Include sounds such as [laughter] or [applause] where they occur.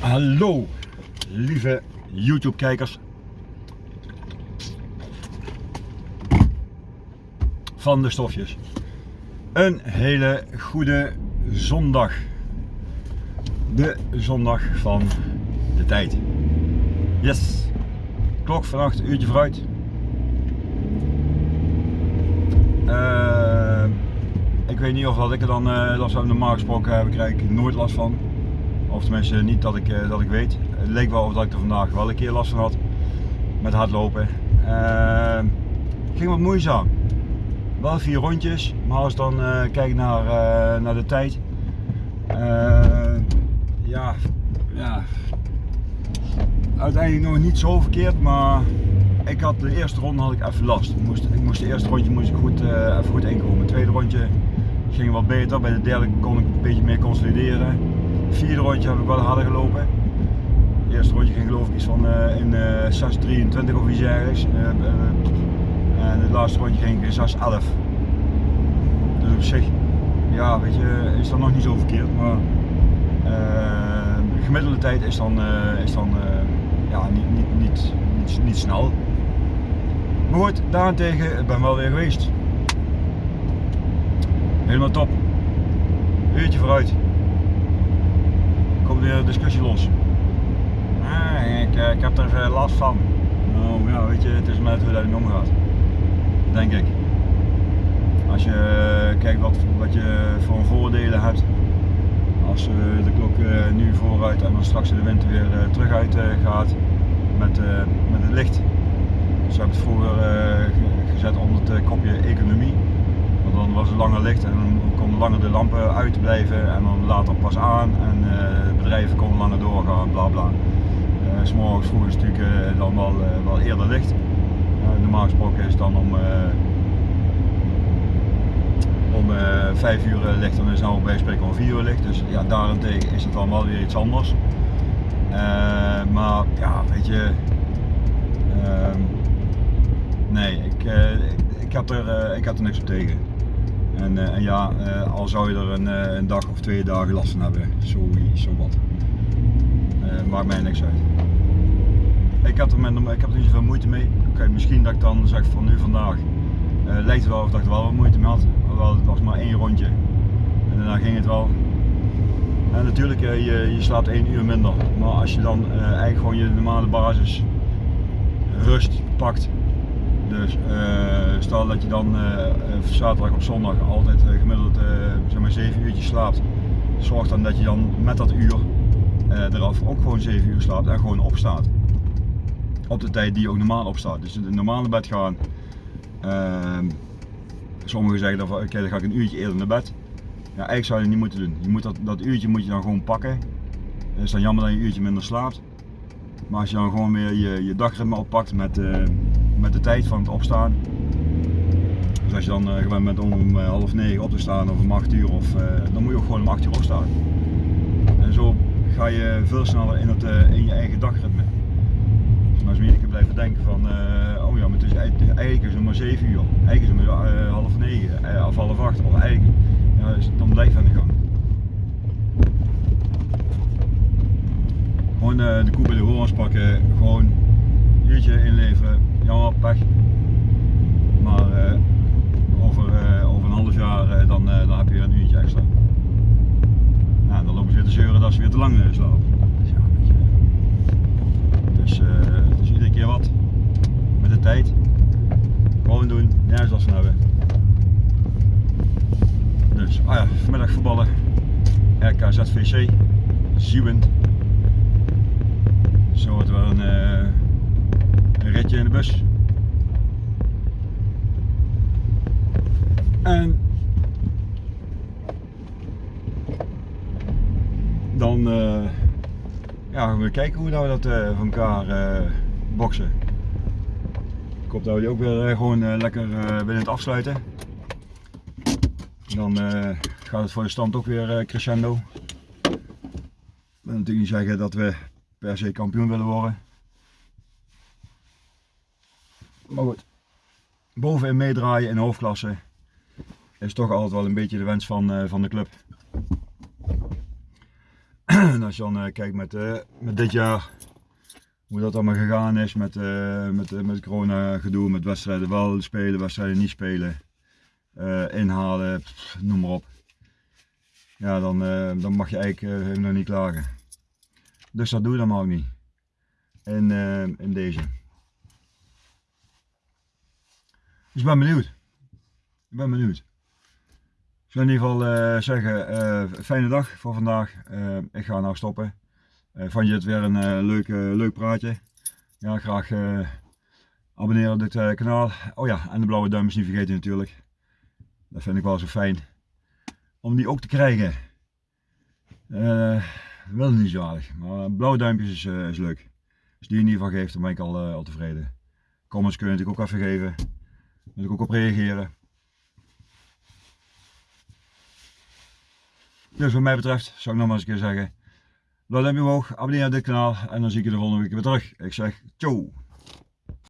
Hallo, lieve YouTube-kijkers van de stofjes. Een hele goede zondag. De zondag van de tijd. Yes. Klok vannacht, uurtje vooruit. Uh, ik weet niet of dat ik er dan uh, last van normaal gesproken heb, ik nooit last van. Of tenminste niet dat ik, uh, dat ik weet. Het leek wel of dat ik er vandaag wel een keer last van had. Met hardlopen. Uh, ging wat moeizaam. Wel vier rondjes, maar als ik dan kijk naar, naar de tijd. ja, ja, uiteindelijk nog niet zo verkeerd, maar ik had de eerste ronde had ik even last. Ik moest, ik moest de eerste rondje moest ik goed, even goed inkomen. Het tweede rondje ging wat beter. Bij de derde kon ik een beetje meer consolideren. Vierde rondje heb ik wel harder gelopen. Het eerste rondje ging geloof ik iets van uh, in uh, 6.23 of iets ergens. en het laatste rondje ging in 6.11. Dus op zich, ja weet je, is dat nog niet zo verkeerd. Maar de gemiddelde tijd is dan, is dan ja, niet, niet, niet, niet, niet snel. Maar goed, daarentegen, ik ben wel weer geweest. Helemaal top. Uurtje vooruit. Een discussie los. Ah, ik, ik heb er veel last van. Nou ja, weet je, het is met hoe dat omgaat. Denk ik. Als je kijkt wat, wat je voor voordelen hebt. Als de klok nu vooruit en dan straks in de winter weer terug uit gaat met, met het licht dus we hebben het vroeger gezet onder het eh, kopje economie. Dan was het langer licht en dan konden langer de lampen uitblijven en dan later pas aan en uh, bedrijven konden langer doorgaan, bla bla. Uh, S'morgens vroeg is het natuurlijk dan wel, wel eerder licht. normaal gesproken is het dan om, om 5 uur licht en is nou bij spreken om 4 uur licht. Dus ja, daarentegen is het dan wel weer iets anders. maar ja, weet je, ehm, Nee, ik, uh, ik, had er, uh, ik had er niks op tegen. En, uh, en ja, al zou je er een, een, dag of twee dagen last van hebben, zo, zo wat. maakt mij niks uit. Ik, had er met, ik heb er niet zoveel moeite mee. Okay, misschien dat ik dan zeg van nu vandaag, lijkt het wel of dat ik er wel wat moeite mee had. Hoewel het was maar één rondje. En daarna ging het wel. En natuurlijk, je, je slaapt één uur minder. Maar als je dan eigenlijk gewoon je normale basis rust pakt dus uh, stel dat je dan uh, zaterdag op zondag altijd gemiddeld zeg maar 7 uurtjes slaapt. Zorg dan dat je dan met dat uur eraf ook gewoon 7 uur slaapt en gewoon opstaat. Op de tijd die je ook normaal opstaat. Dus in normale bed gaan. Ehm, sommigen zeggen dan, oké dan ga ik een uurtje eerder naar bed. Ja, eigenlijk zou je het niet moeten doen. Je moet dat, dat uurtje moet je dan gewoon pakken. Het is dan jammer dat je een uurtje minder slaapt. Maar als je dan gewoon weer je, je dagritme oppakt met met de tijd van het opstaan. Dus als je dan uh, gewend bent om om uh, half negen op te staan of om 8 uur, of, uh, dan moet je ook gewoon om 8 uur opstaan. En zo ga je veel sneller in, het, in je eigen dagritme. Dus als je keer blijven denken van, oh ja, maar het is, eigenlijk is het maar 7 uur, eigenlijk is het maar half 9 of half 8, of eigenlijk, ja, dus dan blijf aan de gang. Gewoon de koe bij de horens pakken, gewoon een uurtje inleveren, Maar uh, over, uh, over een half jaar uh, dan, dan heb je een uurtje extra. Nou, dan lopen ze weer te zeuren dat ze weer te lang slapen. Dus ja, weet je. Dus, dus iedere keer wat. Met de tijd. Gewoon doen, nergens last van hebben. Dus, ah ja, vanmiddag voetballen. RKZVC. Ziewend. Zo wordt wel een een ritje in de bus. En dan uh, ja, gaan we kijken hoe we dat uh, van elkaar uh, boksen. Ik hoop dat we ook weer gewoon lekker binnen het afsluiten. Dan gaat het voor de stand ook weer crescendo. Ik wil natuurlijk niet zeggen dat we per se kampioen willen worden. Maar goed, bovenin meedraaien in hoofdklasse is toch altijd wel een beetje de wens van, uh, van de club. [clears throat] en als je dan eh, kijkt met, eh, met dit jaar, hoe dat allemaal gegaan is met, eh, met, eh, met corona gedoe, met wedstrijden wel spelen, wedstrijden niet spelen, eh, inhalen, noem maar op. Ja, dan, eh, dan mag je eigenlijk nog niet klagen. Dus dat doe je dan maar ook niet. In, eh, in deze. Dus ik ben benieuwd. Ik ben benieuwd. Ik zou in ieder geval eh, zeggen, eh, fijne dag voor vandaag. Eh, ik ga nou stoppen. Vond je het weer een leuk, leuk praatje? Ja, graag abonneren op dit kanaal. Oh ja, en de blauwe duimpjes niet vergeten natuurlijk. Dat vind ik wel zo fijn. Om die ook te krijgen. Eh wel niet zo aardig, maar blauwe duimpjes is, eh, is leuk. Als die in ieder geval geeft, dan ben ik al, al tevreden. Comments kun je natuurlijk ook even geven. Daar moet ik ook op reageren. Dus wat mij betreft zou ik nog maar eens een keer zeggen. Duimpje omhoog, abonneer op dit kanaal en dan zie ik je de volgende week weer terug. Ik zeg ciao.